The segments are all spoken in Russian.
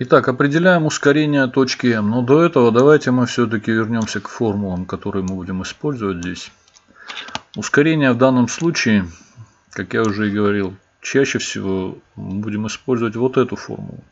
Итак, определяем ускорение точки М. Но до этого давайте мы все-таки вернемся к формулам, которые мы будем использовать здесь. Ускорение в данном случае, как я уже и говорил, чаще всего мы будем использовать вот эту формулу.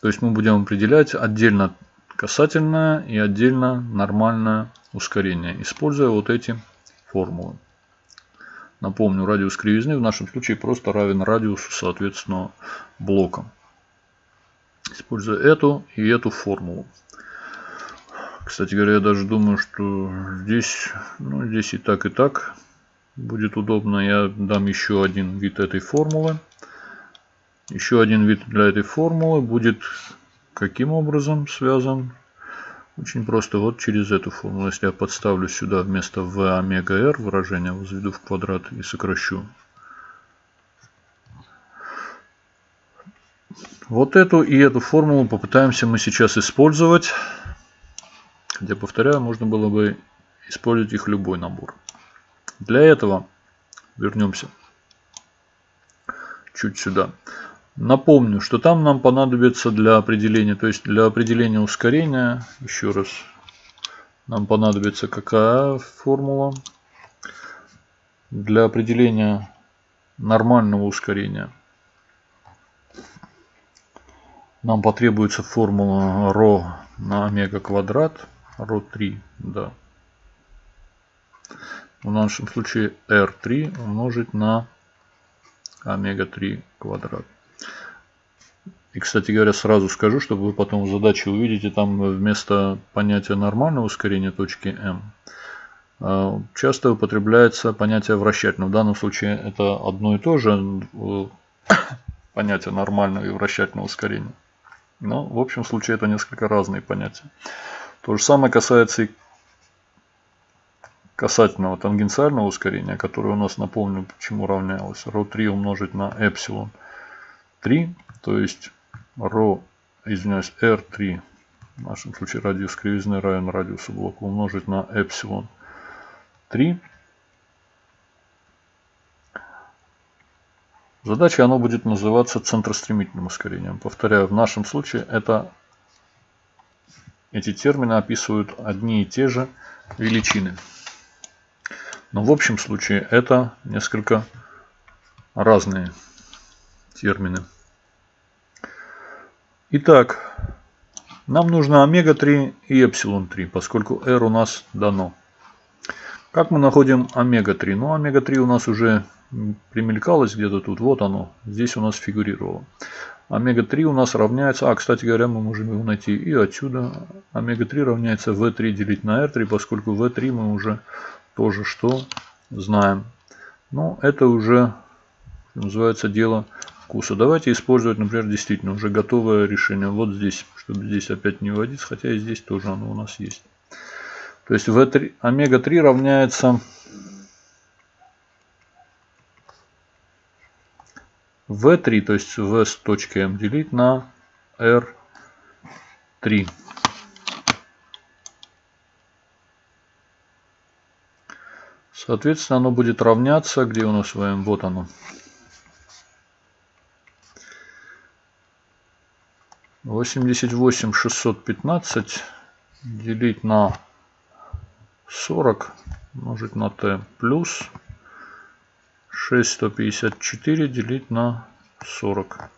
То есть мы будем определять отдельно касательное и отдельно нормальное ускорение, используя вот эти формулы. Напомню, радиус кривизны в нашем случае просто равен радиусу соответственного блока. Используя эту и эту формулу. Кстати говоря, я даже думаю, что здесь, ну, здесь и так, и так будет удобно. Я дам еще один вид этой формулы. Еще один вид для этой формулы будет каким образом связан? Очень просто вот через эту формулу. Если я подставлю сюда вместо v омега r выражение возведу в квадрат и сокращу Вот эту и эту формулу попытаемся мы сейчас использовать. Хотя, повторяю, можно было бы использовать их любой набор. Для этого вернемся чуть сюда. Напомню, что там нам понадобится для определения, то есть для определения ускорения, еще раз, нам понадобится какая формула? Для определения нормального ускорения – нам потребуется формула ρ на омега квадрат, ρ3, да. В нашем случае r3 умножить на омега-3 квадрат. И, кстати говоря, сразу скажу, чтобы вы потом в задаче увидите, там вместо понятия нормального ускорения точки m э, часто употребляется понятие вращательного. В данном случае это одно и то же э, понятие нормального и вращательного ускорения. Но в общем случае это несколько разные понятия. То же самое касается и касательного тангенциального ускорения, которое у нас, напомню, почему равнялось. ρ3 умножить на эпсилон 3, то есть ρ, извиняюсь, r3, в нашем случае радиус кривизны равен радиусу блока, умножить на эпсилон 3 Задача оно будет называться центростремительным ускорением. Повторяю, в нашем случае это эти термины описывают одни и те же величины. Но в общем случае это несколько разные термины. Итак, нам нужно омега-3 и эпсилон-3, поскольку r у нас дано. Как мы находим омега-3? Ну, омега-3 у нас уже примелькалось где-то тут. Вот оно. Здесь у нас фигурировало. Омега-3 у нас равняется... А, кстати говоря, мы можем его найти и отсюда. Омега-3 равняется V3 делить на R3, поскольку V3 мы уже тоже что знаем. Но это уже называется дело вкуса. Давайте использовать, например, действительно уже готовое решение. Вот здесь, чтобы здесь опять не вводить, хотя и здесь тоже оно у нас есть. То есть V3, омега-3 равняется V3, то есть V с точкой M делить на R3. Соответственно, оно будет равняться, где у нас в вот оно. Восемьдесят восемь шестьсот пятнадцать делить на 40 умножить на t плюс 6154 делить на 40.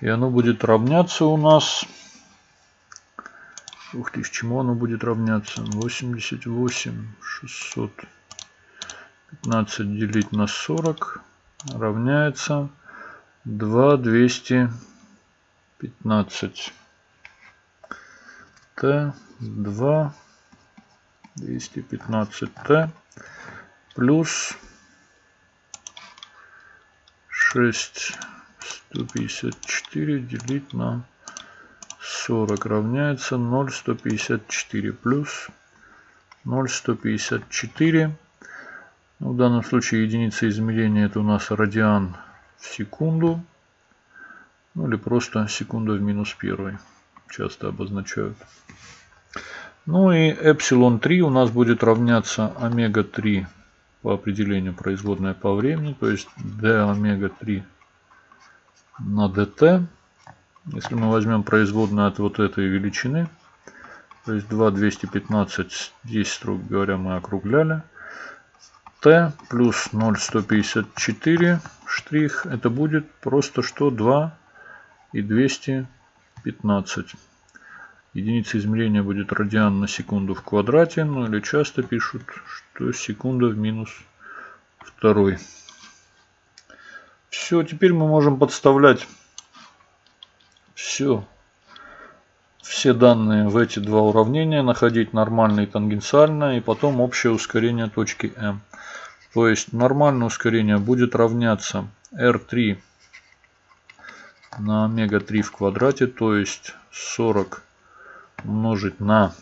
И оно будет равняться у нас... Ух ты, с чему оно будет равняться? 88 615 делить на 40 равняется 2 215. Т 2 215Т плюс 6 154 делить на 40 равняется 0,154 плюс 0,154. Ну, в данном случае единица измерения это у нас радиан в секунду. Ну или просто секунда в минус первой. Часто обозначают. Ну и эпсилон 3 у нас будет равняться омега 3 по определению производная по времени. То есть d омега 3 на dt Если мы возьмем производную от вот этой величины, то есть 2 215, здесь, строго говоря, мы округляли. Т плюс 0,154 штрих, это будет просто что 2 и 215. Единица измерения будет радиан на секунду в квадрате, ну или часто пишут, что секунда в минус второй. Все, теперь мы можем подставлять все, все данные в эти два уравнения, находить нормальное и тангенциальное, и потом общее ускорение точки М. То есть нормальное ускорение будет равняться R3 на омега-3 в квадрате, то есть 40 умножить на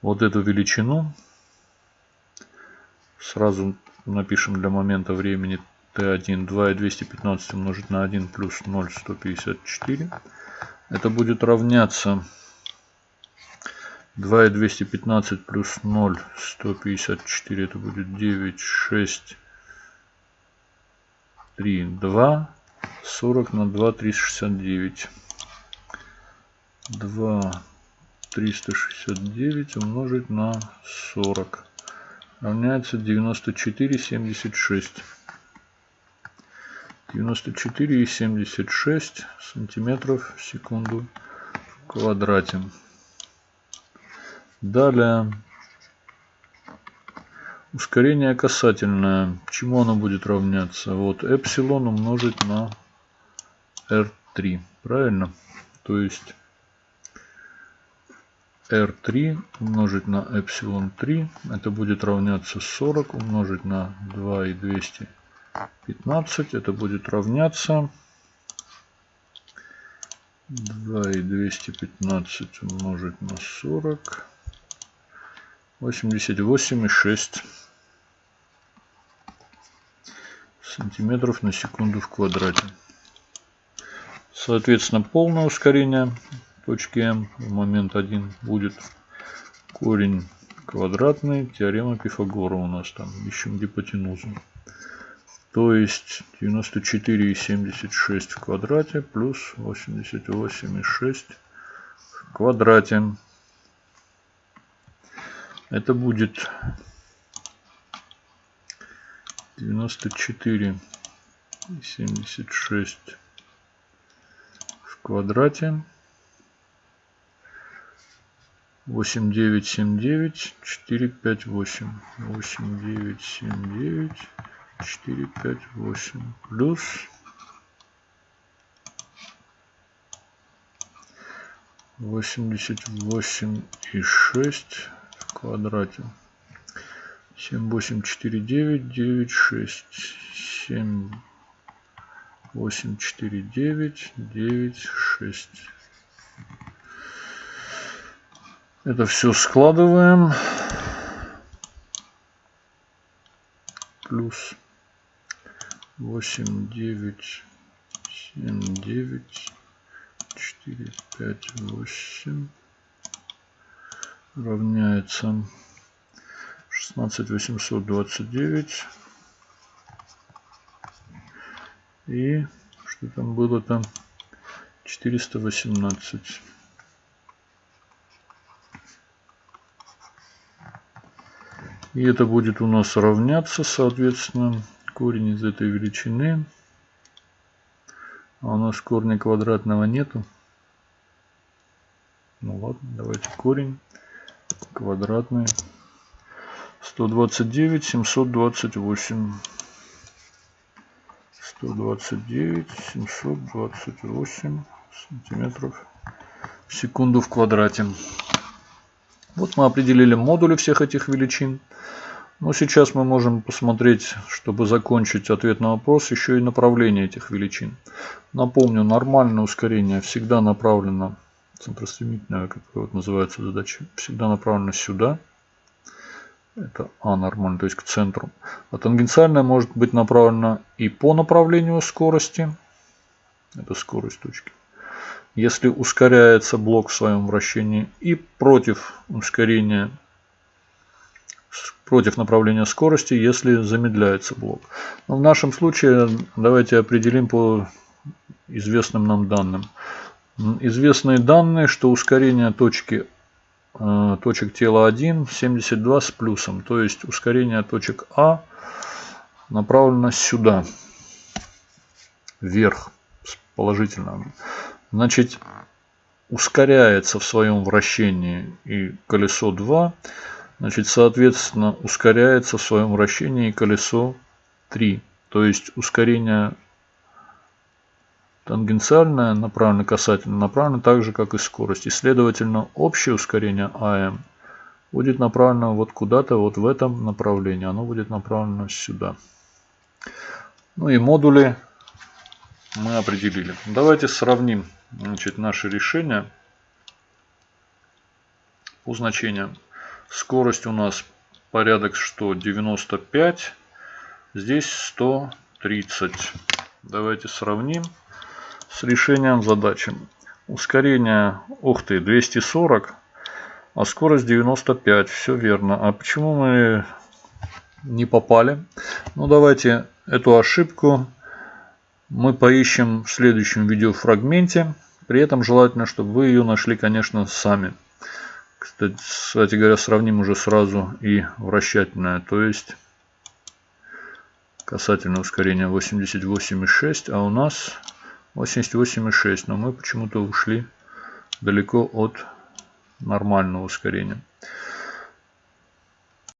вот эту величину. Сразу напишем для момента времени Т1 2 и 215 умножить на 1 плюс 0 154. Это будет равняться 2 и 215 плюс 0 154. Это будет 9 6 3 2 40 на 2 369. 2 369 умножить на 40 равняется 94 76. 94,76 сантиметров в секунду в квадрате. Далее ускорение касательное. Чему оно будет равняться? Вот эпсилон умножить на R3. Правильно? То есть R3 умножить на эпсилон 3. Это будет равняться 40 умножить на 2 и 200 15. Это будет равняться 2 и 215 умножить на 40. 88 и 6 сантиметров на секунду в квадрате. Соответственно, полное ускорение точки М в момент 1 будет корень квадратный. Теорема Пифагора у нас там. Ищем гипотенузу. То есть 94,76 в квадрате плюс 88,6 в квадрате. Это будет 94,76 в квадрате. 8979 458 8979 4, 5, 8 плюс восемьдесят восемь и шесть в квадрате. Семь, восемь, четыре, девять, девять, шесть, семь, восемь, четыре, девять, девять, шесть. Это все складываем. Плюс восемь девять семь девять четыре пять восемь. Равняется шестнадцать восемьсот двадцать девять. И что там было там 418 и это будет у нас равняться соответственно корень из этой величины. А у нас корня квадратного нету. Ну ладно, давайте корень квадратный. 129, 728. 129, 728 сантиметров в секунду в квадрате. Вот мы определили модули всех этих величин. Но сейчас мы можем посмотреть, чтобы закончить ответ на вопрос, еще и направление этих величин. Напомню, нормальное ускорение всегда направлено, центростремительная, как вот называется задача, всегда направлено сюда. Это А нормально, то есть к центру. А тангенциальное может быть направлено и по направлению скорости. Это скорость точки. Если ускоряется блок в своем вращении и против ускорения против направления скорости, если замедляется блок. Но в нашем случае давайте определим по известным нам данным. Известные данные, что ускорение точки, э, точек тела 1 72 с плюсом. То есть ускорение точек А направлено сюда, вверх, положительно. Значит, ускоряется в своем вращении и колесо 2, значит, соответственно, ускоряется в своем вращении и колесо 3. То есть ускорение тангенциальное направлено касательно направлено так же, как и скорость. И, следовательно, общее ускорение АМ будет направлено вот куда-то вот в этом направлении. Оно будет направлено сюда. Ну и модули мы определили. Давайте сравним значит, наши решения по значениям. Скорость у нас порядок что 95, здесь 130. Давайте сравним с решением задачи. Ускорение, ух ты, 240, а скорость 95. Все верно. А почему мы не попали? Ну, давайте эту ошибку мы поищем в следующем видеофрагменте. При этом желательно, чтобы вы ее нашли, конечно, сами. Кстати, кстати говоря, сравним уже сразу и вращательное. То есть касательное ускорение 88,6, а у нас 88,6. Но мы почему-то ушли далеко от нормального ускорения.